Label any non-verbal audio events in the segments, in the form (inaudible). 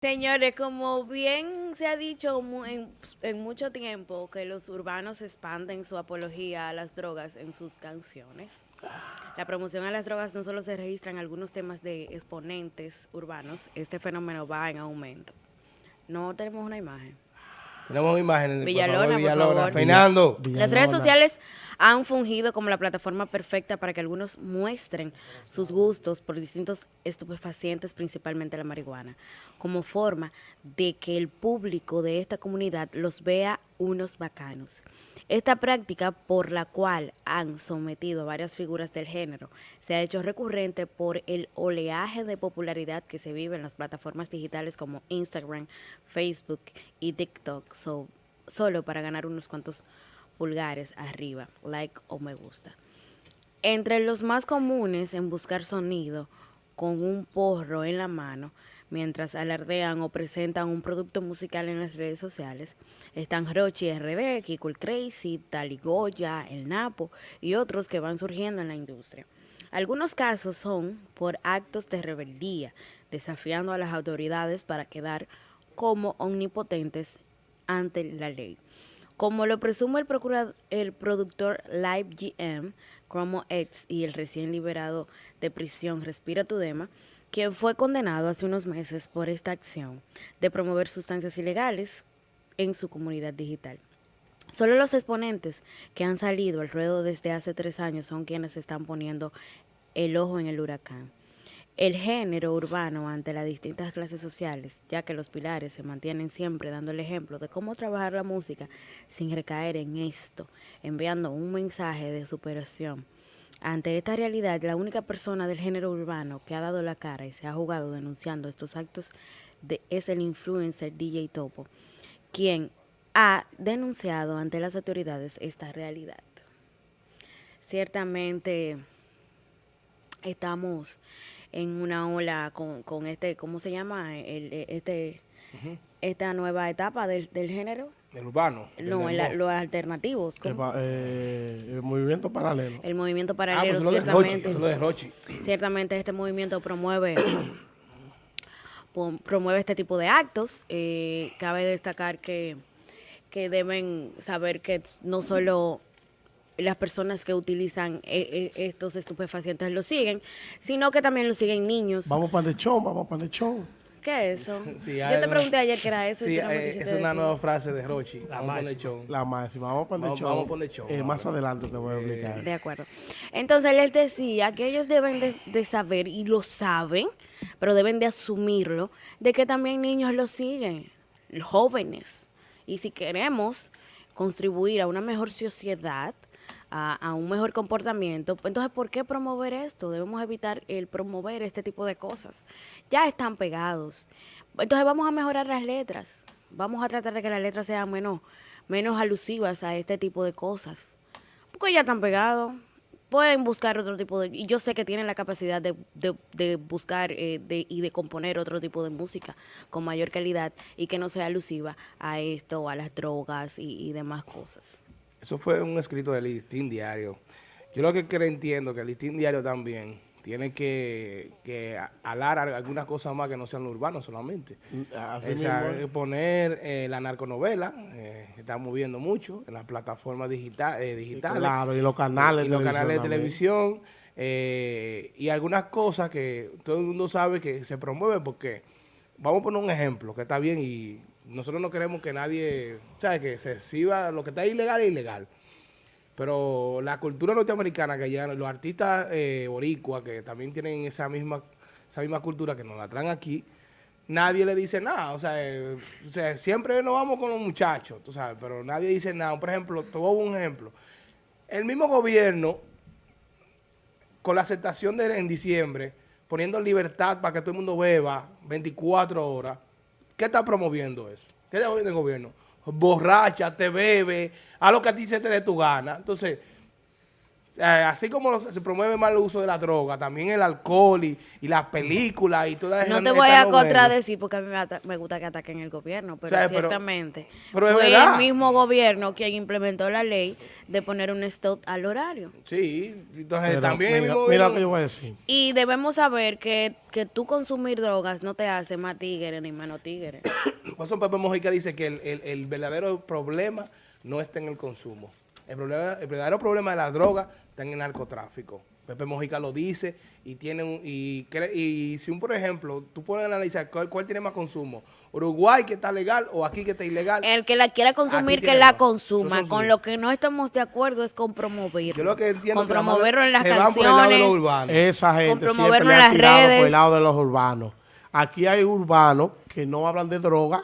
Señores, como bien se ha dicho en, mucho tiempo que los urbanos expanden su apología a las drogas en sus canciones. La promoción a las drogas no solo se registra en algunos temas de exponentes urbanos, este fenómeno va en aumento. No tenemos una imagen. Tenemos imágenes. Villalona, por favor. Fernando. Las redes sociales han fungido como la plataforma perfecta para que algunos muestren sus gustos por distintos estupefacientes, principalmente la marihuana, como forma de que el público de esta comunidad los vea unos bacanos. Esta práctica por la cual han sometido a varias figuras del género se ha hecho recurrente por el oleaje de popularidad que se vive en las plataformas digitales como Instagram, Facebook y TikTok, solo para ganar unos cuantos pulgares arriba, like o me gusta. Entre los más comunes en buscar sonido con un porro en la mano mientras alardean o presentan un producto musical en las redes sociales. Están Rochi RD, Kiko Crazy, Taligoya, El Napo y otros que van surgiendo en la industria. Algunos casos son por actos de rebeldía, desafiando a las autoridades para quedar como omnipotentes ante la ley. Como lo presume el, productor Live GM, Chromo X y el recién liberado de prisión Respira tu Dema, quien fue condenado hace unos meses por esta acción de promover sustancias ilegales en su comunidad digital. Solo los exponentes que han salido al ruedo desde hace tres años son quienes están poniendo el ojo en el huracán. El género urbano ante las distintas clases sociales, ya que los pilares se mantienen siempre dando el ejemplo de cómo trabajar la música sin recaer en esto, enviando un mensaje de superación ante esta realidad, la única persona del género urbano que ha dado la cara y se ha jugado denunciando estos actos es el influencer DJ Topo, quien ha denunciado ante las autoridades esta realidad. Ciertamente estamos en una ola con, este, ¿cómo se llama? este, Esta nueva etapa del género el urbano. No, los alternativos. Eh, el, movimiento paralelo. El movimiento paralelo, ah, pues ciertamente. Eso de Rochi. Ciertamente este movimiento promueve (coughs) promueve este tipo de actos. Eh, cabe destacar que, que deben saber que no solo las personas que utilizan eh, estos estupefacientes lo siguen, sino que también lo siguen niños. Vamos para el show, vamos para el show. ¿Qué es eso? (laughs) Yo te pregunté ayer qué era eso. Sí, eh, es una nueva frase de Rochi. La máxima. La máxima. Vamos a poner show. Vamos a poner show. Eh, más adelante te voy a explicar. De acuerdo. Entonces, les decía que ellos deben de, saber, y lo saben, pero deben de asumirlo, de que también niños lo siguen, jóvenes. Y si queremos contribuir a una mejor sociedad, a, un mejor comportamiento. Entonces, ¿por qué promover esto? Debemos evitar el promover este tipo de cosas. Ya están pegados. Entonces, vamos a mejorar las letras. Vamos a tratar de que las letras sean menos, menos alusivas a este tipo de cosas. Porque ya están pegados. Pueden buscar otro tipo de... Y yo sé que tienen la capacidad de, de, buscar eh, de, y de componer otro tipo de música con mayor calidad y que no sea alusiva a esto, a las drogas y, y demás cosas. Eso fue un escrito del listín diario. Yo lo que creo entiendo que el listín diario también tiene que, que alar algunas cosas más que no sean urbanos solamente. Mm, poner eh, la narconovela, eh, estamos viendo mucho en las plataformas digital, eh, digitales. Claro, y los canales, y los canales de televisión. Eh, y algunas cosas que todo el mundo sabe que se promueven porque, vamos a poner un ejemplo que está bien y nosotros no queremos que nadie, ¿sabes? Que se exhiba, lo que está ilegal es ilegal. Pero la cultura norteamericana que llegan, los artistas eh, boricuas que también tienen esa misma, esa misma cultura que nos la traen aquí, nadie le dice nada. O sea, eh, siempre nos vamos con los muchachos, tú sabes, pero nadie dice nada. Por ejemplo, te un ejemplo. El mismo gobierno, con la aceptación de en diciembre, poniendo libertad para que todo el mundo beba 24 horas, ¿Qué está promoviendo eso? ¿Qué está promoviendo el gobierno? Borracha, te bebe, a lo que a ti se te dé tu gana. Entonces, así como se promueve mal el uso de la droga, también el alcohol y, las películas y todas esas No te voy a contradecir porque a mí me, gusta que ataquen el gobierno, pero ciertamente fue el mismo gobierno quien implementó la ley de poner un stop al horario. Sí, entonces también mira, mira lo que yo voy a decir. Y debemos saber que, que tú consumir drogas no te hace más tigre ni menos tigre. (coughs) Por eso Pepe Mojica dice que el verdadero problema no está en el consumo. El, problema, el verdadero problema de la droga está en el narcotráfico. Pepe Mojica lo dice y tiene un, y, y si un por ejemplo, tú puedes analizar cuál, tiene más consumo, Uruguay que está legal o aquí que está ilegal. El que la quiera consumir que la consuma. Con lo que no estamos de acuerdo es con promoverlo. Yo lo que entiendo con promoverlo en las canciones. Esa gente con promoverlo en las redes. Por el lado de los urbanos. Aquí hay urbanos que no hablan de droga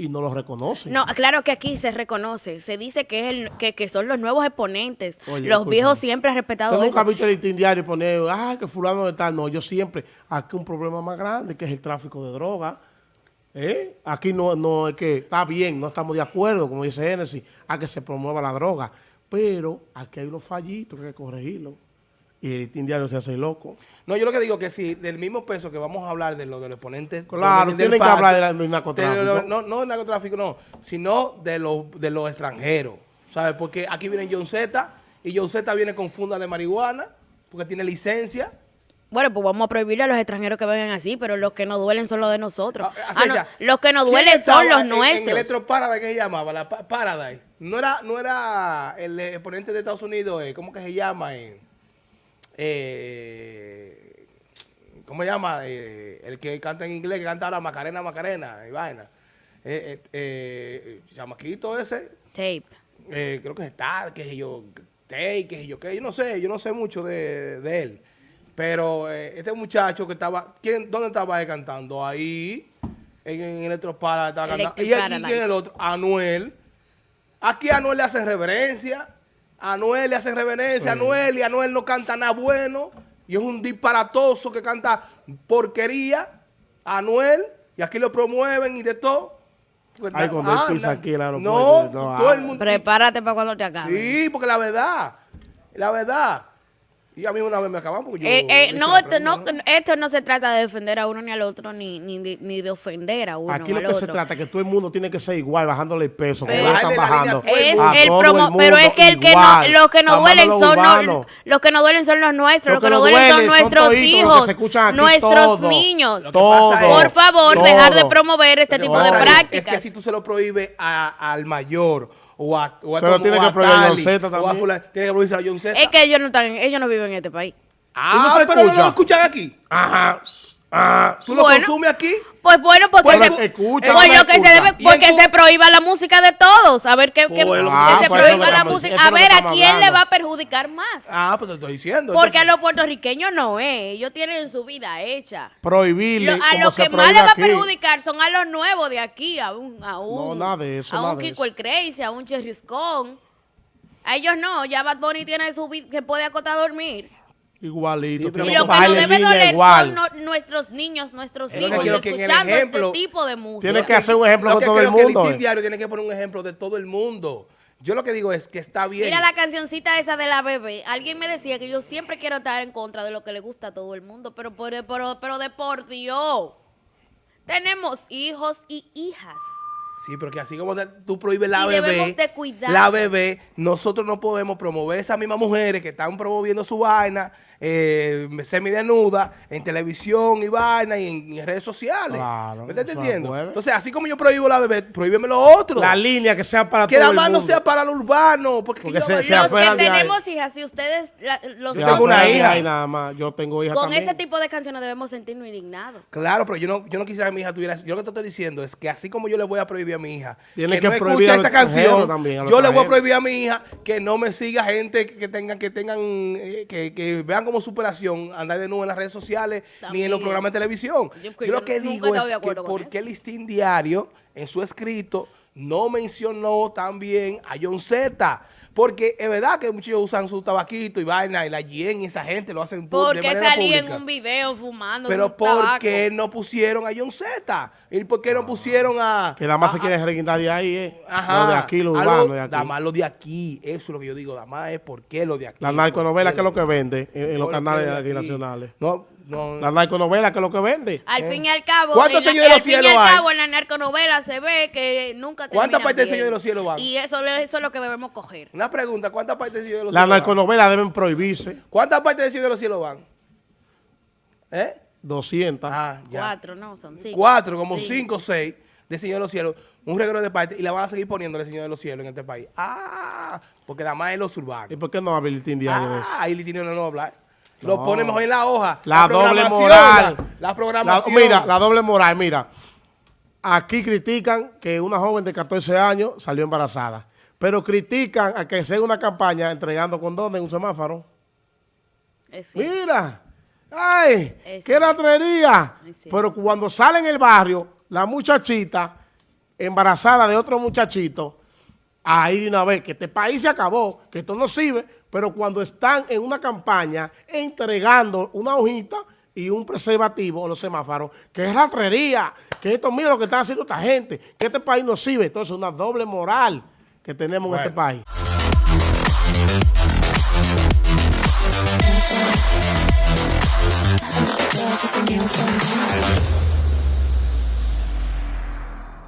y no los reconocen. No, claro que aquí se reconoce. Se dice que es el, que, que son los nuevos exponentes. los viejos siempre han respetado eso. un capítulo en diario y poner, ah, que fulano de tal. No, yo siempre, aquí un problema más grande que es el tráfico de droga. ¿Eh? Aquí no, no es que está bien, no estamos de acuerdo, como dice Genesis, a que se promueva la droga. Pero aquí hay unos fallitos que hay que corregirlos y el indiano se hace loco. No, yo lo que digo que si del mismo peso que vamos a hablar de lo del oponente. Claro, tienen que hablar del narcotráfico. no, no del narcotráfico, no, sino de los de los extranjeros. ¿Sabes? Porque aquí viene John Z y John Z viene con funda de marihuana porque tiene licencia. Bueno, pues vamos a prohibirle a los extranjeros que vengan así, pero los que nos duelen son los de nosotros. Ah, ah, los que nos duelen son los nuestros. En el Electro Paradise, ¿qué se llamaba? La Paradise. No era, no era el exponente de Estados Unidos, eh, ¿cómo que se llama? Eh? Eh, ¿cómo se llama? Eh, el que canta en inglés, que canta ahora Macarena, Macarena y vaina. Eh, eh, chamaquito ese. Tape. creo que es Star, que yo, Tape, que yo, que yo no sé, yo no sé mucho de, de él. Pero este muchacho que estaba, ¿quién, ¿dónde estaba él cantando? Ahí, en, en Electropara estaba cantando. Y aquí, ¿quién es el otro? Anuel. Aquí a Anuel le hacen reverencia. A Anuel le hacen reverencia, a Anuel, y Anuel no canta nada bueno, y es un disparatoso que canta porquería, Anuel, y aquí lo promueven y de todo. Ay, cuando ah, pisa aquí el aeropuerto. No, no todo el mundo. Prepárate para cuando te acabe. Sí, porque la verdad, la verdad, y a mí una vez me acaban porque yo... Eh, eh, no, esto no, esto no se trata de defender a uno ni al otro, ni, ni, ni de ofender a uno Aquí lo que se trata es que todo el mundo tiene que ser igual, bajándole el peso, pero, están bajando. Es el promo, pero es que, el que no, los que nos duelen son los, los que nos duelen son los nuestros, los que nos duelen son nuestros hijos, nuestros niños. Por favor, dejar de promover este tipo de prácticas. Es que si tú se lo prohíbes al mayor o a, o a, tiene que prohibir John Z también. tiene que prohibirse a John Z. Es que ellos no están, ellos no viven en este país. Ah, pero no lo escuchan aquí. Ajá. Ah, ¿Tú lo consumes aquí? Pues bueno, porque pues, se, escucha, pues lo que se debe, porque se prohíba la música de todos. A ver qué, que, ah, se pues prohíba la música. A ver a quién le va a perjudicar más. Ah, pues te estoy diciendo. Porque a los puertorriqueños no es. Ellos tienen su vida hecha. Prohibirle. a los que más le va a perjudicar son a los nuevos de aquí, a un, a un, no, nada de eso, a un Kiko el Crazy, a un Cherriscón. A ellos no. Ya Bad Bunny tiene su vida, que puede acotar a dormir. Igualito. y lo que nos debe doler son nuestros niños, nuestros hijos, escuchando este tipo de música. Tiene que hacer un ejemplo de todo el mundo. el eh. diario tiene que poner un ejemplo de todo el mundo. Yo lo que digo es que está bien. Mira la cancioncita esa de la bebé. Alguien me decía que yo siempre quiero estar en contra de lo que le gusta a todo el mundo, pero, pero, pero, pero de por Dios. Tenemos hijos y hijas. Sí, pero que así como tú prohíbes la bebé, la bebé, nosotros no podemos promover esas mismas mujeres que están promoviendo su vaina eh, semidenuda en televisión y vaina y en, redes sociales. Claro, ¿Me estás entendiendo? Entonces, así como yo prohíbo la bebé, prohíbeme lo otro. La línea que sea para que todo el mundo. Que la no sea para lo urbano. Porque, porque se, los que tenemos hijas, si ustedes... los yo tengo una hija. Y nada más. Yo tengo hija Con ese tipo de canciones debemos sentirnos indignados. Claro, pero yo no, yo no quisiera que mi hija tuviera... Yo lo que te estoy diciendo es que así como yo le voy a prohibir a mi hija. Tiene que, no escuche esa canción, yo le voy a prohibir a mi hija que no me siga gente que tengan, que tengan, eh, que, que vean como superación andar de nuevo en las redes sociales ni en los programas de televisión. Yo, lo que digo es que por qué el listín diario en su escrito no mencionó también a John Z. Porque es verdad que muchos usan su tabaquito y vaina y la GN y esa gente lo hacen pu- de Porque manera salí en un video fumando Pero ¿por tabaco? qué no pusieron a John Z? ¿Y por qué no pusieron a... Que nada más a- se quiere reguindar de ahí, ¿eh? Ajá. Lo de aquí, lo urbano de aquí. Nada más lo de aquí. Eso es lo que yo digo. Nada más es por qué lo de aquí. La narconovela ¿Por que es lo que vende en, en los ¿Por canales lo de de aquí aquí? nacionales. No, no. La narconovela que es lo que vende. Al fin y al cabo, ¿Cuántos en la- Señor de los al fin y Cielos al hay? cabo, en la narconovela se ve que nunca ¿Cuántas partes del. Señor de los Cielos van? Y eso, eso es lo que debemos coger. Una pregunta. ¿Cuántas partes del Señor de los Las Cielos van? narconovelas deben prohibirse. ¿Cuántas partes del Señor de los Cielos van? ¿Eh? 200. Ah, ya. Cuatro, no, son cinco. Cuatro, como Sí. cinco o seis de Señor de los Cielos. Un regalo de parte y la van a seguir poniendo el Señor de los Cielos en este país. Ah, porque nada más es los ¿Y urbanos. por qué no habilita diario de eso? Ah, ahí Litini no va Lo No. pone mejor en la hoja. La, doble programación, moral. La, la La- programación. mira, la doble moral, mira. Aquí critican que una joven de 14 años salió embarazada. Pero critican a que se haga una campaña entregando condones en un semáforo. Es. Mira. ¡Ay! Es ¡Qué latrería! Pero cuando sale en el barrio, la muchachita embarazada de otro muchachito, ahí de una vez que este país se acabó, que esto no sirve, pero cuando están en una campaña entregando una hojita y un preservativo en los semáforos, que es ratrería, que esto, mira lo que están haciendo esta gente, que este país no sirve. Entonces, una doble moral que tenemos en este país.